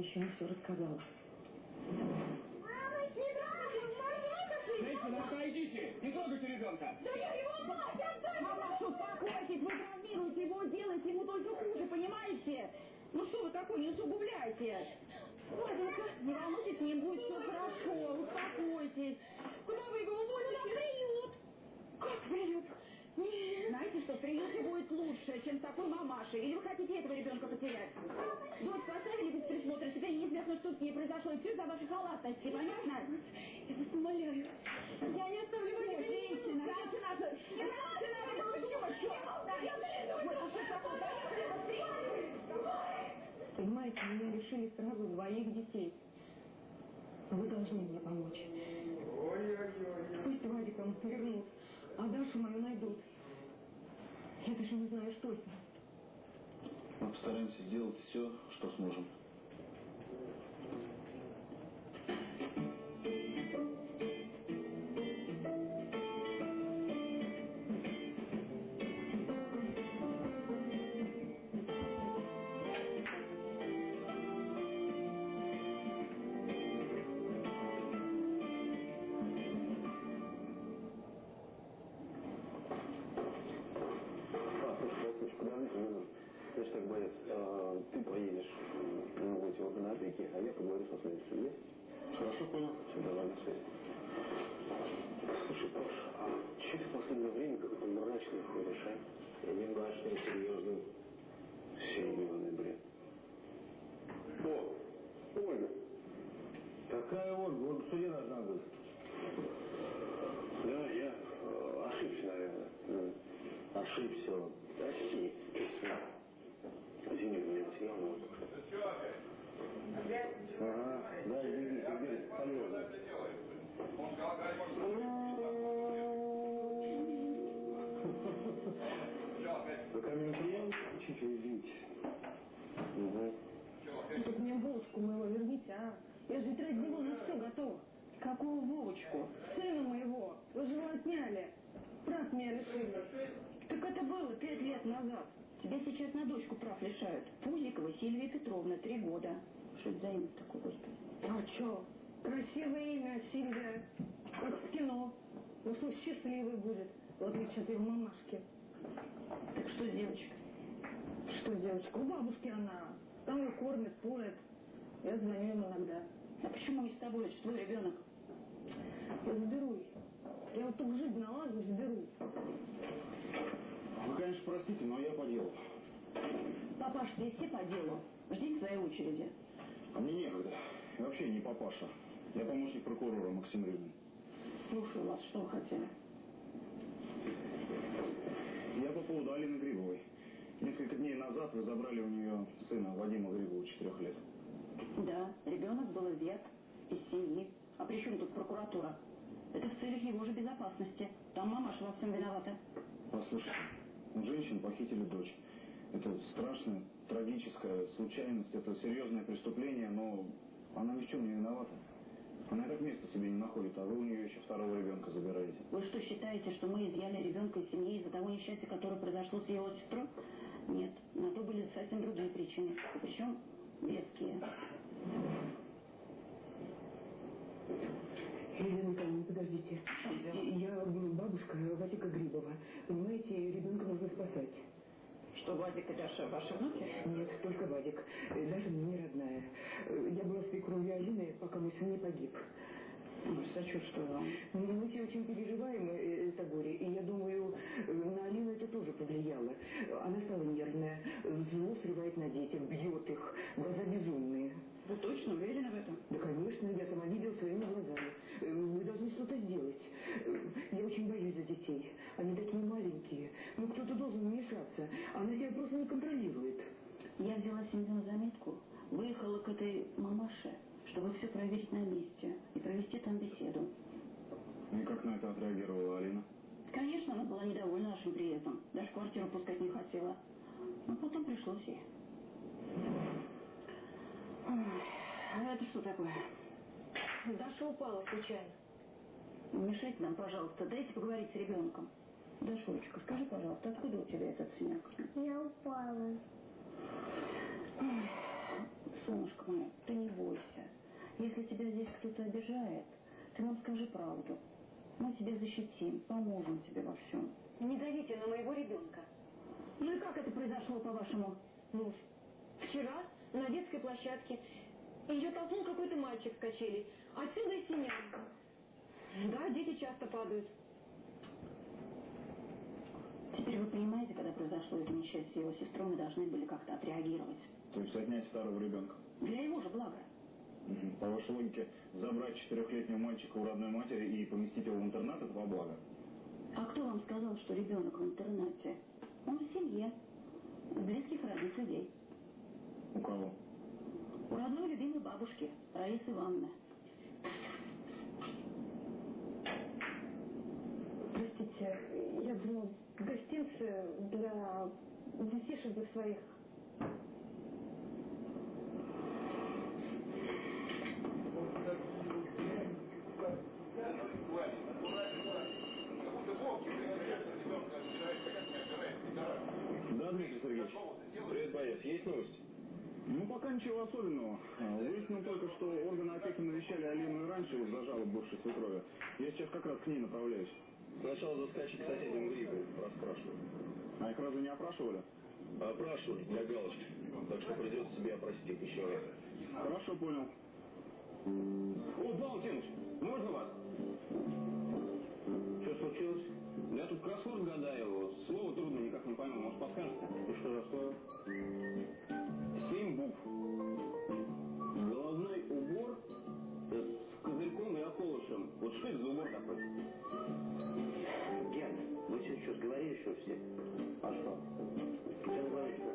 еще не все рассказала. Мама, не Женщина, отойдите! Не трогайте ребенка! Да я его мать! Отдай! Мамаша, успокойтесь, вы травмируете его, делаете ему только хуже, понимаете? Ну что вы такое, не усугубляйте. Ладненько, не волнуйтесь, с ним будет все хорошо, успокойтесь. Куда вы его увозите? приют. Как приют? Знаете что, приюте будет лучше, чем с такой мамашей. Или вы хотите этого ребенка потерять? Дочку оставили без присмотра, теперь неизвестно, что с ней произошло, и все за ваши халатности, понятно? Я вас умоляю. Я не оставлю вас. Женщина, женщина, женщина, Понимаете, меня лишили сразу двоих детей. Вы должны мне помочь. Пусть Вадиком вернут, а Дашу мою найдут. Я даже не знаю, что с ним. Мы постараемся сделать все, что сможем. Какая Ольга? Ольга в суде должна быть. Да, я э, ошибся, наверное. М. Ошибся он. Прости. Извини, меня но... Ага, да, извини, теперь полезно. Вы ко мне не приедете? Чуть-чуть. Угу. Ну, так мне Вовочку моего верните, а? Я же ради него на все готова. Какую Вовочку? Сына моего. Вы же его отняли. Прав меня лишили. Так это было пять лет назад. Тебя сейчас на дочку прав лишают. Пузикова Сильвия Петровна, три года. Что это за имя такое, господи? А что? Красивое имя, Сильвия. Как в кино. Ну что, счастливый будет. В отличие от ее мамашки. Так что с девочкой? Что с девочкой? У бабушки она. Там ее кормят, поят. Я звоню им иногда. А почему не с тобой? Это твой ребенок. Я заберу их. Я вот только жизнь наладу, заберу. Вы, конечно, простите, но я по делу. Папаш, здесь все по делу. Жди своей очереди. А мне некогда. И вообще не папаша. Я помощник прокурора Максим Рыбин. Слушаю вас, что вы хотели? Я по поводу Алины Грибовой. Несколько дней назад вы забрали у нее сына Вадима Грибова, четырех лет. Да, ребенок был изъят из семьи. А при чем тут прокуратура? Это в целях его же безопасности. Там мамаша во всем виновата. Послушайте, женщин похитили дочь. Это страшная, трагическая случайность, это серьезное преступление, но она ни в чем не виновата. Она и так места себе не находит, а вы у нее еще второго ребенка забираете. Вы что, считаете, что мы изъяли ребенка из семьи из-за того несчастья, которое произошло с его сестрой? Нет, на то были совсем другие причины. Причем веские. Елена Николаевна, подождите. Я бабушка Вадика Грибова. Понимаете, ребенка нужно спасать. Что, Вадик и Даша ваши внуки? Нет, только Вадик. Э, Даша мне не родная. Э, Я была свекровью Алины, пока мой сын не погиб. Ну, сочувствую вам. Ну, Мы все очень переживаем э, это горе, и я думаю, э, на Алину это тоже повлияло. Она стала нервная, зло срывает на детях, бьет их, глаза безумные. Вы точно уверены в этом? Да, конечно, я сама видела своими глазами. Э, Вы должны что-то сделать. Э, Я очень боюсь за детей. Они такие маленькие. Ну, кто-то должен вмешаться. Она себя просто не контролирует. Я взяла семью на заметку, выехала к этой мамаше, чтобы все проверить на месте и провести там беседу. И как на это отреагировала Алина? Конечно, она была недовольна нашим приездом. Даже квартиру пускать не хотела. Но потом пришлось ей. А это что такое? Даша упала случайно. Не мешайте нам, пожалуйста, дайте поговорить с ребенком. Дашулечка, скажи, пожалуйста, откуда у тебя этот синяк? Я упала. Солнышко мое, ты тебя здесь кто-то обижает, ты нам скажи правду. Мы тебя защитим, поможем тебе во всем. Не давите на моего ребенка. Ну и как это произошло, по-вашему? Ну, вчера на детской площадке ее толкнул какой-то мальчик с качелей. Отсюда и синяк. Да, дети часто падают. Теперь вы понимаете, когда произошло это несчастье с его сестрой, мы должны были как-то отреагировать. То есть отнять старого ребенка. Для его же блага. По вашей логике, забрать четырехлетнего мальчика у родной матери и поместить его в интернат – это во благо? А кто вам сказал, что ребенок в интернате? Он в семье. У близких родных людей. У кого? У родной любимой бабушки, Раисы Ивановны. Простите, я думала, гостинцы для детишек своих. Да, Дмитрий Сергеевич. Привет, боец. Есть новости? Ну, пока ничего особенного. А, Выяснил только, что органы опеки навещали Алину и раньше из-за жалоб бывшей свекрови. Я сейчас как раз к ней направляюсь. Сначала заскочи к соседям Грику, расспрашивай. А их разве не опрашивали? Опрашивали для галочки, так что придется тебе опросить их еще раз. Хорошо, понял. О, Балтиныч, можно вас? Что случилось? Я тут кроссворд гадаю, слово трудно, никак не пойму, может подскажете? И что за слово? Семь букв. Головной убор с козырьком и околышем. Вот что это за убор такой? Ген, вы что, сговорились, что все? А что? Что говоришь-то?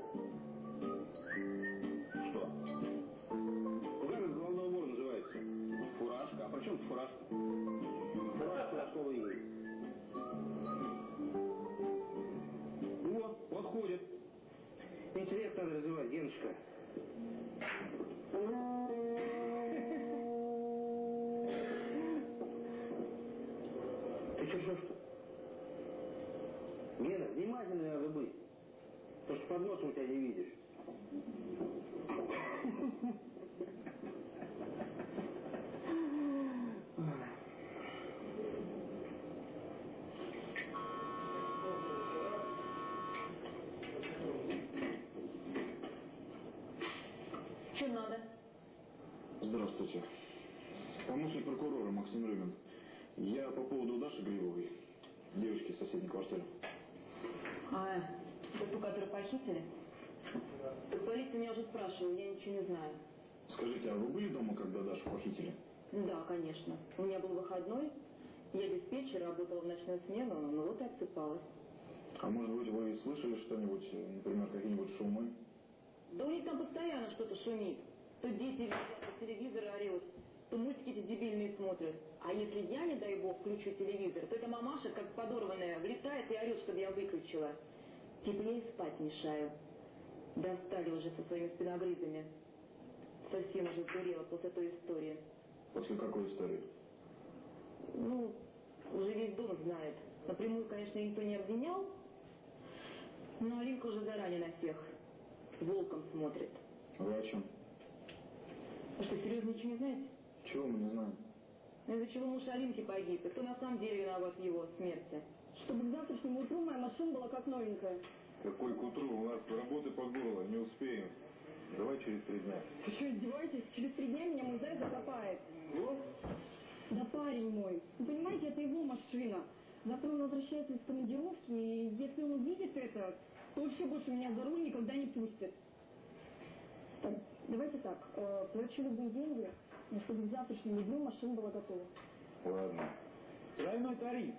Здравствуйте. Помощник прокурора Максим Рыбин. Я по поводу Даши Гривовой, девочки из соседней квартиры. А, это ту, которую похитили? Так полиция меня уже спрашивала, я ничего не знаю. Скажите, а вы были дома, когда Дашу похитили? Да, конечно. У меня был выходной, я диспетчер, работала в ночную смену, ну вот и отсыпалась. А может быть, вы слышали что-нибудь, например, какие-нибудь шумы? Да у них там постоянно что-то шумит. То дети лежат, то телевизор орет, то мультики эти дебильные смотрят. А если я, не дай бог, включу телевизор, то эта мамаша, как подорванная, влетает и орет, чтобы я выключила. И спать мешаю. Достали уже со своими спиногрызами. Совсем уже сдурела после той истории. После какой истории? Ну, уже весь дом знает. Напрямую, конечно, никто не обвинял, но Алинка уже заранее на всех волком смотрит. Вы о чем? А что, серьезно ничего не знаете? Чего мы не знаем? Ну, Из-за чего муж Алинки погиб, и кто на самом деле виноват в его смерти? Чтобы к завтрашнему утру моя машина была как новенькая. Какой к утру? У нас работы по горло, не успеем. Давай через три дня. Вы что, издеваетесь? Через три дня меня мой заяц закопает. Да парень мой. Вы понимаете, это его машина. Завтра он возвращается из командировки, и если он увидит это, то вообще больше меня за руль никогда не пустит. Так, давайте так, э, плачу любые деньги, но чтобы к завтрашнему дню машина была готова. Ладно. Тройной тариф.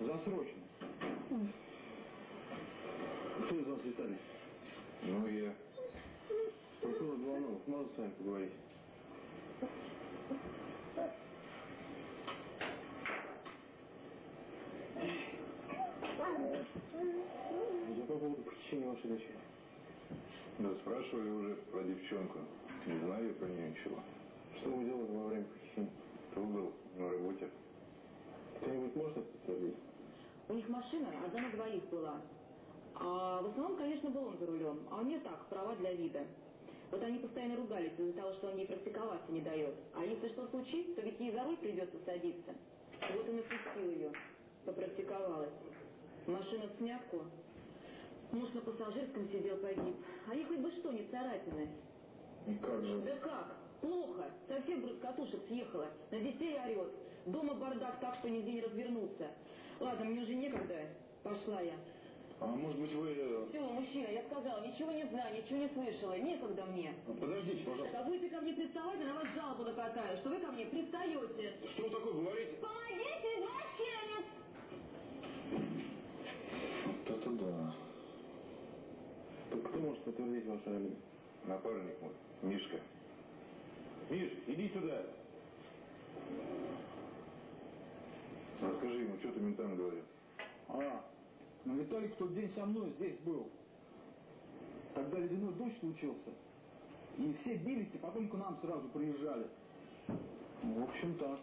Засрочно. Кто из вас Виталий? Ну, я. Прокурор Голованов, можно с вами поговорить? Я по поводу похищения вашей дочери. Да спрашивали уже про девчонку. Не знаю я про нее ничего. Что вы делали во время похищения? Тут был на работе. Кто-нибудь может это подтвердить? У них машина одна на двоих была. А в основном, конечно, был он за рулем. А у нее так, права для вида. Вот они постоянно ругались из-за того, что он ей практиковаться не дает. А если что случится, то ведь ей за руль придется садиться. Вот он и пустил ее. Попрактиковалась. Машина в снятку. Муж на пассажирском сидел, погиб. А ей хоть бы что, не царапины. И как же? Да как? Плохо. Совсем с катушек съехала. На детей орет. Дома бардак так, что нигде не развернуться. Ладно, мне уже некогда. Пошла я. А может быть вы... э, Все, мужчина, я сказала, ничего не знаю, ничего не слышала. Некогда мне. Подождите, пожалуйста. Да будете ко мне приставать, я на вас жалобу накатаю, что вы ко мне пристаете. Что вы такое говорите? Помогите, извращенец! Вот это да. Может подтвердить ваше алиби? Напарник мой, Мишка. Миш, иди сюда. Расскажи ему, что ты ментам говорил. А, ну Виталик в тот день со мной здесь был. Когда ледяной дождь случился. И все бились, и потом к нам сразу приезжали. Ну, В общем, так.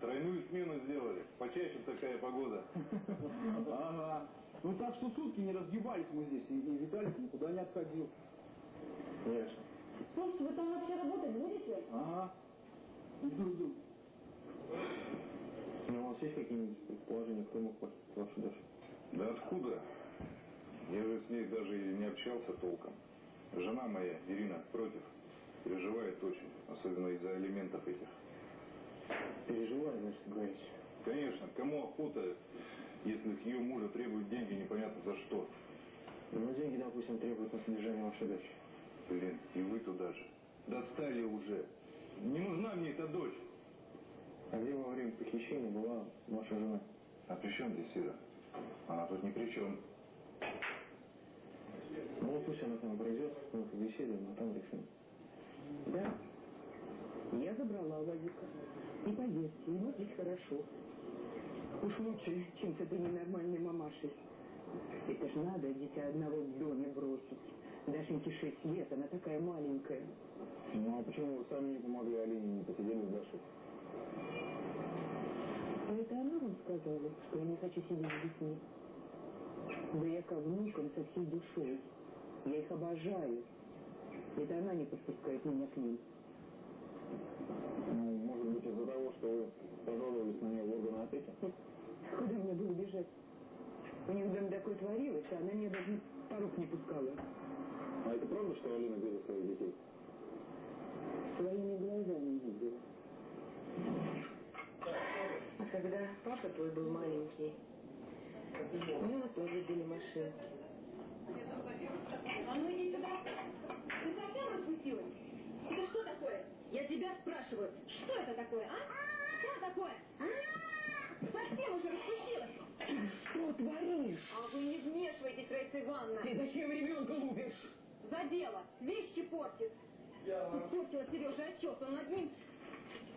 Тройную смену сделали. Почаще такая погода. Ага. Ну так что сутки не разгибались мы здесь, и, и Виталик никуда не отходил. Конечно. Слушайте, вы там вообще работать будете? Ага. Иду, иду. Ну, у вас есть какие-нибудь предположения, кто мог похитить вашу дочь? Да откуда? Я же с ней даже и не общался толком. Жена моя, Ирина, против. Переживает очень, особенно из-за алиментов этих. Переживаю, значит, говорите. Конечно, кому охота, с ее мужа требуют деньги непонятно за что. Ну, деньги, допустим, требуют на содержание вашей дочери. Блин, и вы туда же. Достали уже. Не нужна мне эта дочь. А где во время похищения была ваша жена? А при чем здесь Ира? Она тут ни при чем. Ну, пусть она там пройдет, мы побеседуем, а там решим. Да. Я забрала Владика. И поверьте, ему здесь хорошо. Уж лучше, чем с этой ненормальной мамашей. Это ж надо дитя одного в доме бросить. Дашеньке шесть лет, она такая маленькая. Ну, а почему вы сами не помогли Алине, не посидели с Дашей? А это она вам сказала, что я не хочу сидеть с детьми? Да я ко внукам со всей душой. Я их обожаю. Это она не подпускает меня к ним. Ну, может быть, из-за того, что вы пожаловались на нее в органы опеки? Куда мне было бежать? У них там такое а она меня даже порог не пускала. А это правда, что Алина била своих детей? Своими глазами видела. А когда папа твой был маленький, у него тоже были машинки. А ну иди сюда. Ты совсем распустилась? Это что такое? Я тебя спрашиваю, что это такое, а? Что такое? А? Совсем уже распустилась? Что творишь? А вы не вмешивайтесь, Раиса Ивановна. Ты зачем ребенка лупишь? За дело. Вещи портит. Испортила Сережа отчет. Он над ним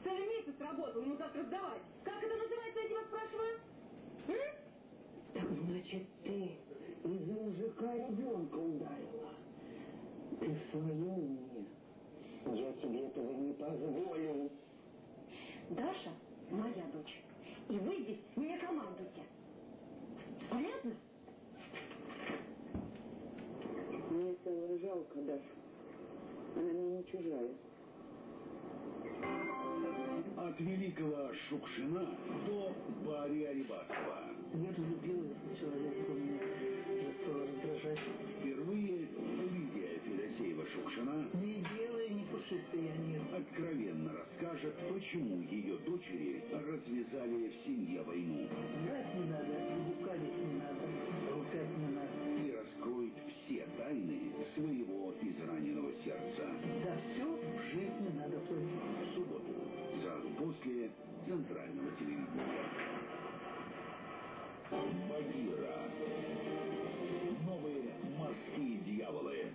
целый месяц работал. Ему завтра сдавать. Как это называется, я тебя спрашиваю? М? Так значит, ты из-за мужика ребенка ударила. Ты в своем уме. Я тебе этого не позволю. Даша моя дочь. И вы здесь мне командуете. Понятно? Мне стало жалко Дашу. Она мне не чужая. От великого Шукшина до Бария Рибакова. Я в человека, меня уже стало раздражать. Впервые Лидия Федосеева Шукшина Не делай, не пушистый я нет. откровенно расскажет, почему ее дочери развязали в семье войну Врать не надо, лукавить надо. и раскроет все тайны своего израненного сердца. За все в жизни надо платить. В субботу, сразу после центрального телевидения. Багира. Новые морские дьяволы.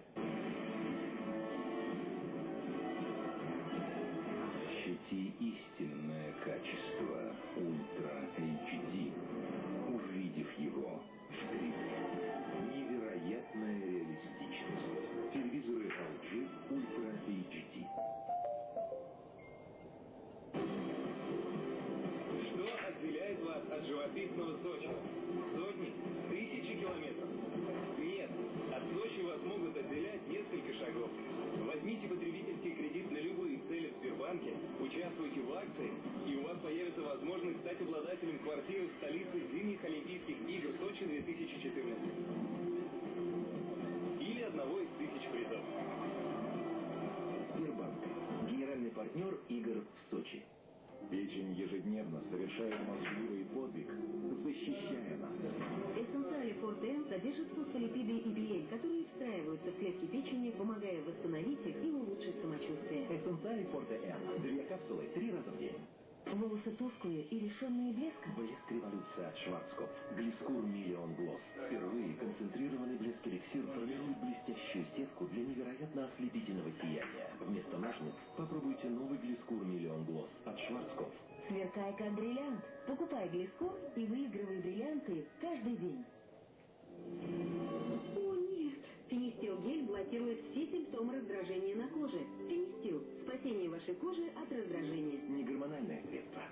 Ощути истинное ежедневно совершает мозгливый подвиг, защищая нас. Эссенциали Форте М содержит фосфолипиды и биель, которые встраиваются в клетки печени, помогая восстановить их и улучшить самочувствие. Эссенциали Форте М. Две капсулы три раза в день. Волосы тусклые и лишенные блеска. Блеск революции от Шварцкопф. Глискур Миллион Глосс. Впервые концентрированный блеск эликсир формирует блестящую сетку для невероятно ослепительного сияния. Вместо ножниц попробуйте новый Глискур Миллион Глосс от Шварцкопф. Сверкай как бриллиант. Покупай глискур и выигрывай бриллианты каждый день. О, нет! Финистил гель блокирует все симптомы раздражения на коже. Финистил. Спасение вашей кожи от раздражения. Негормональное средство.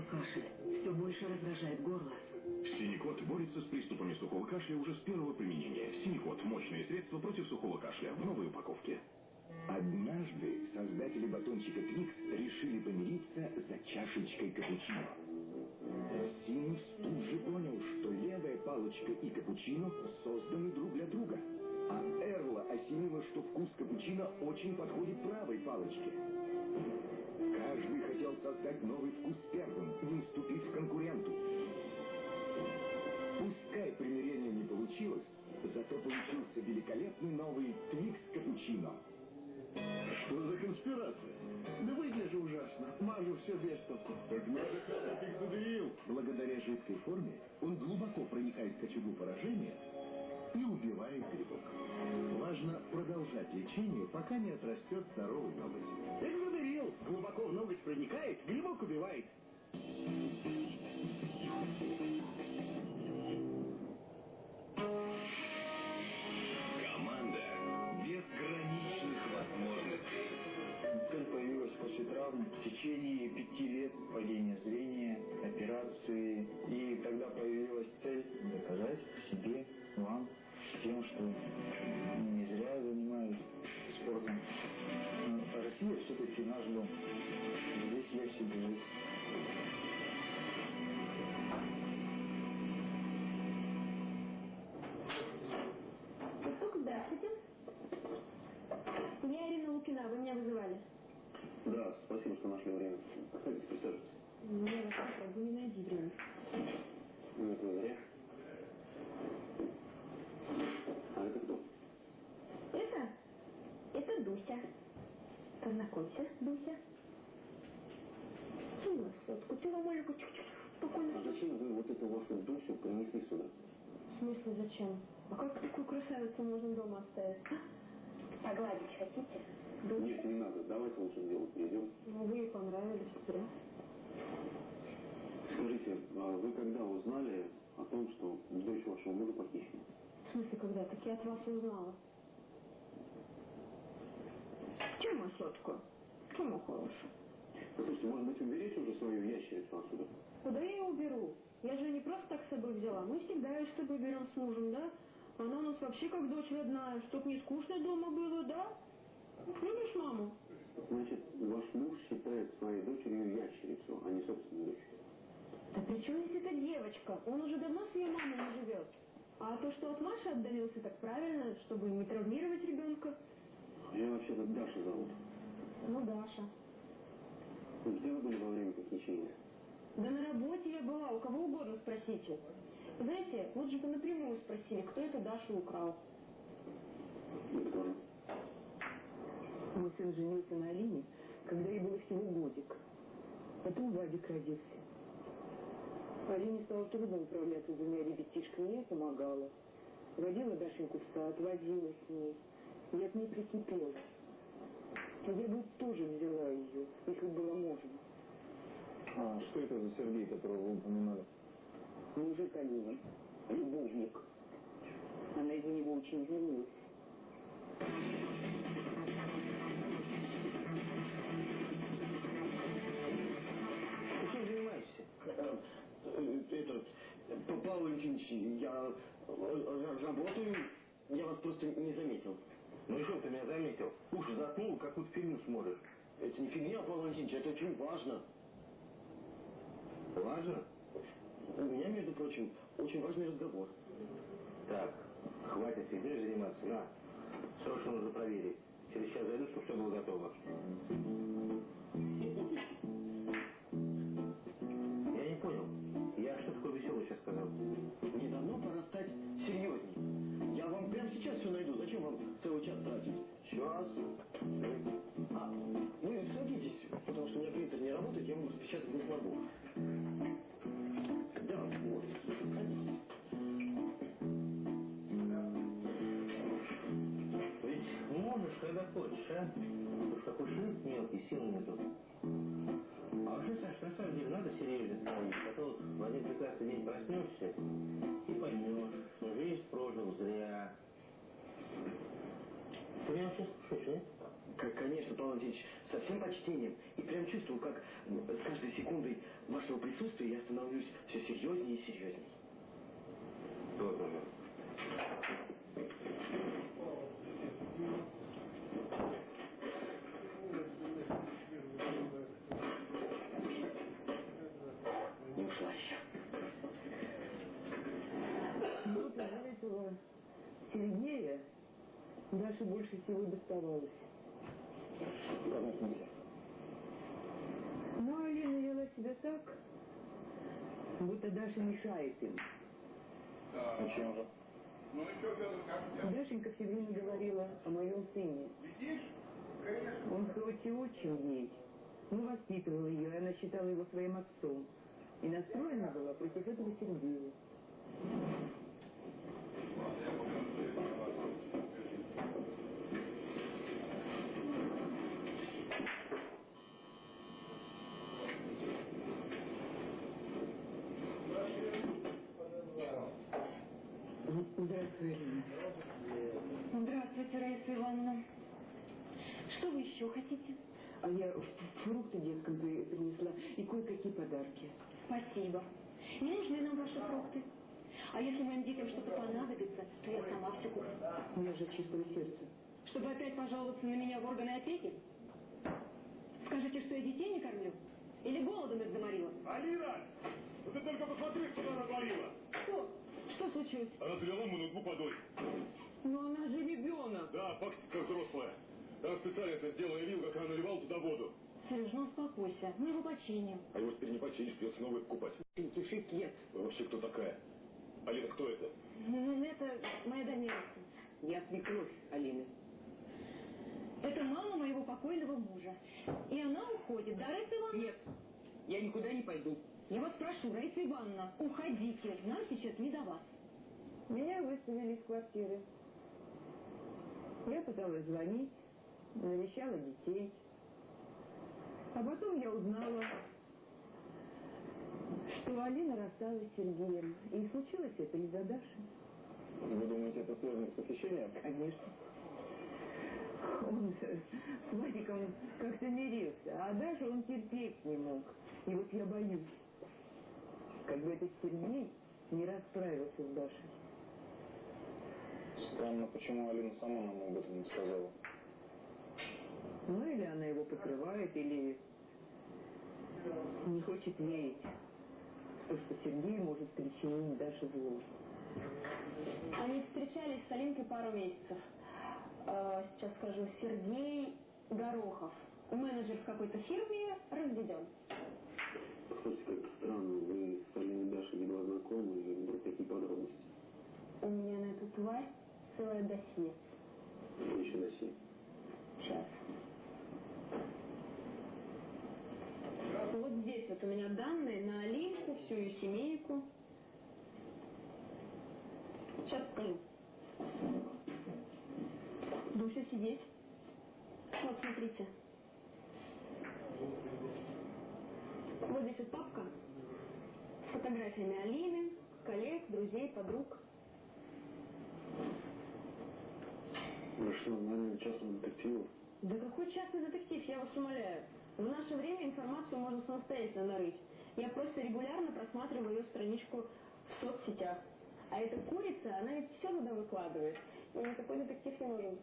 Сухой кашель. Все больше раздражает горло. Синекот борется с приступами сухого кашля уже с первого применения. Синекот – мощное средство против сухого кашля в новой упаковке. Однажды создатели батончика Твикс решили помириться за чашечкой капучино. Синус тут же понял, что левая палочка и капучино созданы друг для друга. А Эрла осенила, что вкус капучино очень подходит правой палочке. Каждый хотел создать новый вкус первым, не уступить конкуренту. Пускай примирение не получилось, зато получился великолепный новый Твикс капучино. Что за конспирация? Да выгляжу ужасно. Мажу все без толку. Так надо как задавил. Благодаря жидкой форме он глубоко проникает в кочергу поражения и убивает грибок. Важно продолжать лечение, пока не отрастет здоровый ноготь. Экзодерил глубоко в ноготь проникает, грибок убивает. Команда безграничных возможностей. Цель появилась после травм в течение пяти лет падения зрения, операции. И тогда появилась цель доказать себе, вам, тем, что не зря занимаюсь спортом. Но Россия все-таки наш дом. Здесь легче жить. Здравствуйте. Я Ирина Лукина, вы меня вызывали. Да, спасибо, что нашли время. Проходите, присаживайтесь. Мне вас попробую, не найди время. Ну, это зря. А это кто? Это? Это Дуся. Познакомься, Дуся. Кинь вас сотку, ты маленькую, чуть-чуть, А спокойно. зачем вы вот эту вашу Дусю принесли сюда? В смысле, зачем? А как такую красавицу можно дома оставить? а? Погладить хотите? Дуся? Нет, не надо. Давайте лучше делу перейдем. Ну, вы ей понравились, зря. Скажите, а вы когда узнали о том, что дочь вашего мужа похищена? В смысле, когда? Так я от вас узнала. Чему сотку? Чему хорошую? Послушайте, может быть, уберите уже свою ящерицу отсюда? Куда я ее уберу? Я же не просто так с собой взяла. Мы всегда ее с тобой берем с мужем, да? Она у нас вообще как дочь родная. Чтоб не скучно дома было, да? Любишь маму? Значит, ваш муж считает своей дочерью ящерицу, а не собственную дочь. Да при чем здесь эта девочка? Он уже давно с ее мамой не живет. А то, что от Маши отдалился, так правильно, чтобы не травмировать ребенка. Ее вообще-то Даша зовут. Ну, Даша. Где вы были во время похищения? Да на работе я была, у кого угодно спросите. Знаете, лучше бы напрямую спросили, кто эту Дашу украл. Кто же? Мой сын женился на Алине, когда ей было всего годик. Потом Вадик родился. Алине стало трудно управляться с двумя ребятишками, я помогала. Водила Дашеньку в сад, возила с ней. Я к ней прикипела. Я бы тоже взяла ее, если бы было можно. А что это за Сергей, которого вы упоминали? Мужик Алина, любовник. Она из-за него очень извинилась. Ты чем занимаешься? Это, Павел Валентинович, я э, работаю, я вас просто не заметил. Ну что ты меня заметил? Уши заткнул, какую-то фильм смотришь. Это не фигня, Павел Валентинович, это очень важно. Важно? У меня, между прочим, очень важный разговор. Так, хватит сидеть заниматься. На, срочно нужно проверить. Через час зайду, чтобы все было готово. Вашего присутствия я становлюсь все серьезнее и серьезнее. Номер. Не ушла еще. Вот из-за этого Сергея Даше больше всего доставалось. В каком смысле? Но Алина вела себя так, будто Даша мешает им. Почему же? Дашенька все время говорила о моем сыне. Он хоть и очень ей, но воспитывал ее, и она считала его своим отцом. И настроена была против этого Сергея. Здравствуй, Алина. Здравствуйте, Раиса Ивановна. Что вы еще хотите? А я фрукты деткам при- принесла и кое-какие подарки. Спасибо. Не нужны нам ваши фрукты. А если моим детям что-то понадобится, то я сама все куплю. У меня же от чистого сердца. Чтобы опять пожаловаться на меня в органы опеки? Скажите, что я детей не кормлю? Или голодом их заморила? Алина! Ну ты только посмотри, что она натворила! Что? Что случилось? Она залила мой ноутбук водой. Но она же ребенок. Да, факт как взрослая. Я специально это сделал, я видел, как она наливала туда воду. Сереж, ну успокойся. Мы его починим. А его теперь не починишь, придется новый покупать. Пентишекет. Вы вообще кто такая? Алина, кто это? Ну, Это моя домерка. Я свекровь Алины. Это мама моего покойного мужа. И она уходит, да, Раиса Ивановна? Нет, я никуда не пойду. Я вас прошу, Раиса Ивановна, уходите. Нам сейчас не до вас. Меня выставили из квартиры. Я пыталась звонить, навещала детей. А потом я узнала, что Алина рассталась с Сергеем. И случилось это из-за Даши. Вы думаете, это связано с похищением? Конечно. Он с Вадиком как-то мирился, а Дашу он терпеть не мог. И вот я боюсь, как бы этот Сергей не расправился с Дашей. Странно, почему Алина сама нам об этом не сказала. Ну или она его покрывает, или не хочет верить, в то, что Сергей может причинить Даше зло. Они встречались с Алинкой пару месяцев. Э, сейчас скажу, Сергей Горохов, менеджер в какой-то фирме, разведен. Слушайте, как странно, вы с Алиной Дашей едва знакомы, и вдруг такие подробности. У меня на эту тварь целое досье. Еще досье? Сейчас. Вот здесь вот у меня данные на Алинку, всю ее семейку. Сейчас покажу. Дуся, сидеть. Вот, смотрите. Вот здесь вот папка с фотографиями Алины, коллег, друзей, подруг. Вы что, наверное, частного детектива? Да какой частный детектив, я вас умоляю. В наше время информацию можно самостоятельно нарыть. Я просто регулярно просматриваю ее страничку в соцсетях. А эта курица, она ведь все туда выкладывает. И никакой детектив не нужен.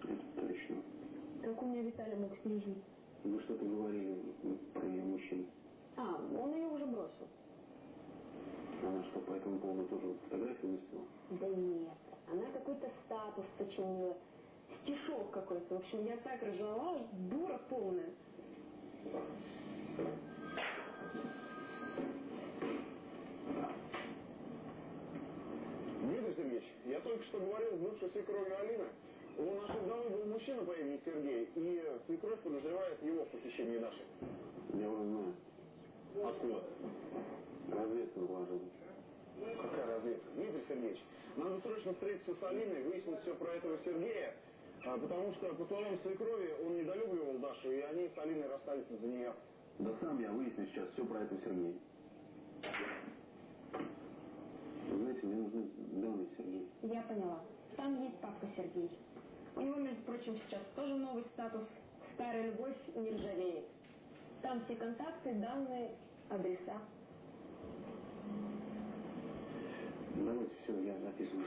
Точно. Как у меня Виталий мог с ней жить? Вы что-то говорили про ее мужчин. А, он ее уже бросил. Она что, по этому поводу тоже фотографию выставила? Да нет, она какой-то статус сочинила. Стишок какой-то. В общем, я так ржала, дура полная. Дмитрий Сергеевич, я только что говорил с бывшей свекровью Алины. У нашей вдовы был мужчина по имени Сергей, и свекровь подозревает его в похищении Даши. Я уже знаю. Откуда? Разведка доложила. Какая разведка? Дмитрий Сергеевич, надо срочно встретиться с Алиной, выяснить все про этого Сергея, а, потому что, по словам свекрови, он недолюбливал Дашу, и они с Алиной расстались из-за нее. Да сам я выясню сейчас все про этого Сергея. Вы знаете, мне нужны данные Сергея. Я поняла. Там есть папка Сергей. У него, между прочим, сейчас тоже новый статус. Старая любовь не ржавеет. Там все контакты, данные, адреса. Давайте все, я записываю.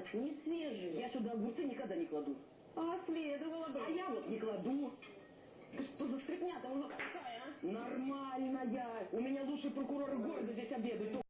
у вас в салате не свежие. Я сюда огурцы никогда не кладу. А следовало бы. А я вот не кладу. Да что за стряпня-то у вас такая, а? Нормальная. У меня лучший прокурор города здесь обедает.